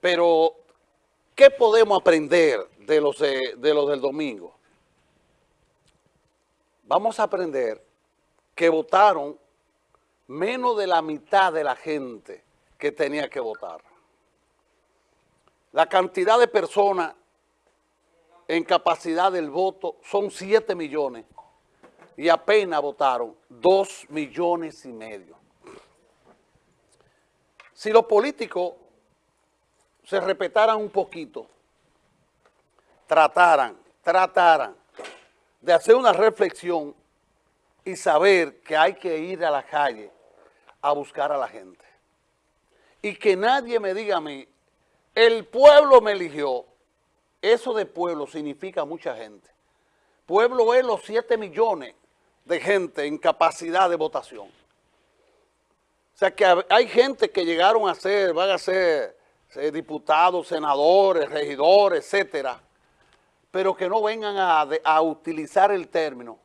Pero, ¿qué podemos aprender de los, de, de los del domingo? Vamos a aprender que votaron menos de la mitad de la gente que tenía que votar. La cantidad de personas en capacidad del voto son 7 millones y apenas votaron 2 millones y medio. Si los políticos se respetaran un poquito, trataran, trataran de hacer una reflexión y saber que hay que ir a la calle a buscar a la gente. Y que nadie me diga a mí, el pueblo me eligió. Eso de pueblo significa mucha gente. Pueblo es los 7 millones de gente en capacidad de votación. O sea que hay gente que llegaron a ser, van a ser diputados, senadores, regidores, etcétera, pero que no vengan a, a utilizar el término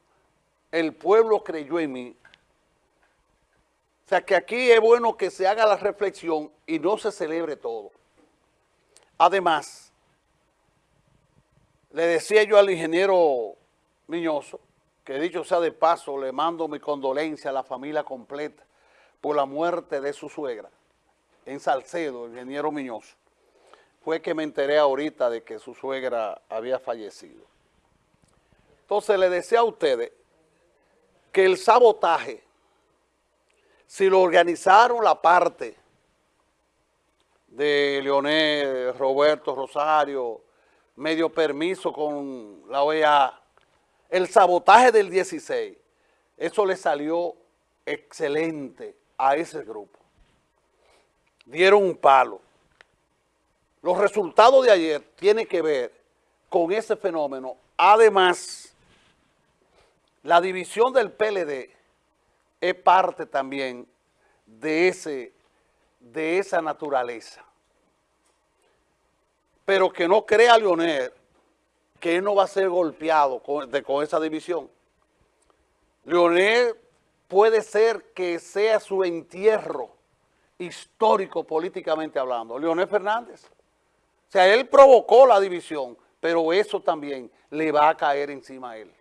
el pueblo creyó en mí. O sea que aquí es bueno que se haga la reflexión y no se celebre todo. Además, le decía yo al ingeniero Miñoso, que dicho sea de paso, le mando mi condolencia a la familia completa por la muerte de su suegra en Salcedo, ingeniero Miñoso. Fue que me enteré ahorita de que su suegra había fallecido. Entonces le decía a ustedes que el sabotaje, si lo organizaron la parte de Leonel, Roberto Rosario, medio permiso con la OEA, el sabotaje del 16, eso le salió excelente a ese grupo. Dieron un palo. Los resultados de ayer tienen que ver con ese fenómeno. Además, la división del PLD es parte también de, ese, de esa naturaleza. Pero que no crea Leonel que él no va a ser golpeado con, con esa división. Leonel puede ser que sea su entierro histórico políticamente hablando. Leonel Fernández. O sea, él provocó la división, pero eso también le va a caer encima a él.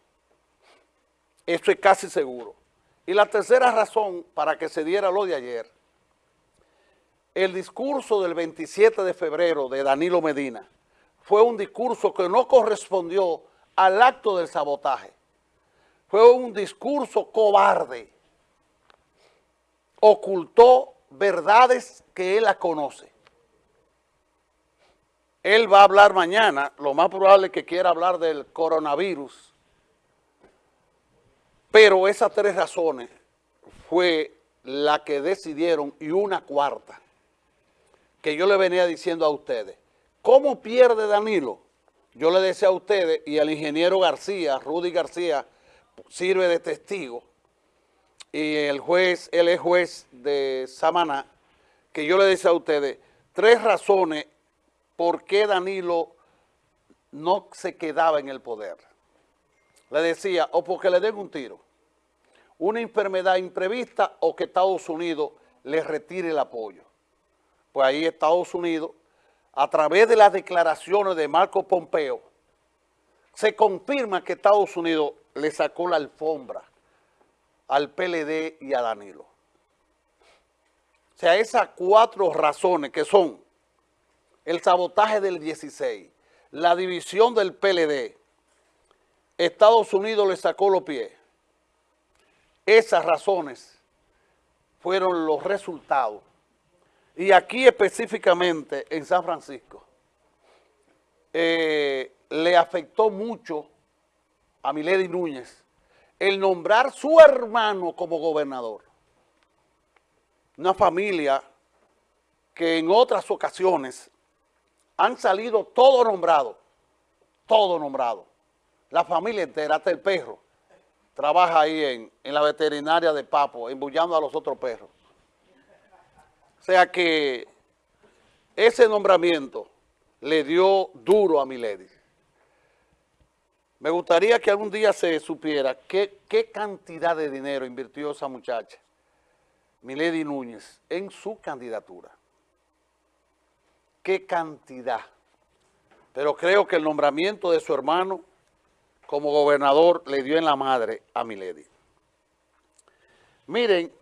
Esto es casi seguro. Y la tercera razón para que se diera lo de ayer, el discurso del 27 de febrero de Danilo Medina fue un discurso que no correspondió al acto del sabotaje. Fue un discurso cobarde. Ocultó verdades que él la conoce. Él va a hablar mañana, lo más probable es que quiera hablar del coronavirus, pero esas tres razones fue la que decidieron y una cuarta que yo le venía diciendo a ustedes. ¿Cómo pierde Danilo? Yo le decía a ustedes y al ingeniero García, Rudy García, sirve de testigo, y el juez, él es juez de Samaná, que yo le decía a ustedes tres razones por qué Danilo no se quedaba en el poder. Le decía, o porque le den un tiro, una enfermedad imprevista o que Estados Unidos le retire el apoyo. Pues ahí Estados Unidos, a través de las declaraciones de Marco Pompeo, se confirma que Estados Unidos le sacó la alfombra al PLD y a Danilo. O sea, esas cuatro razones que son el sabotaje del 16, la división del PLD, Estados Unidos le sacó los pies, esas razones fueron los resultados. Y aquí específicamente en San Francisco, eh, le afectó mucho a Milady Núñez el nombrar su hermano como gobernador. Una familia que en otras ocasiones han salido todo nombrado, todo nombrado. La familia entera, hasta el perro trabaja ahí en, la veterinaria de Papo, embullando a los otros perros. O sea que ese nombramiento le dio duro a Milady. Me gustaría que algún día se supiera qué, cantidad de dinero invirtió esa muchacha, Milady Núñez, en su candidatura. qué cantidad. Pero creo que el nombramiento de su hermano como gobernador le dio en la madre a Milady. Miren,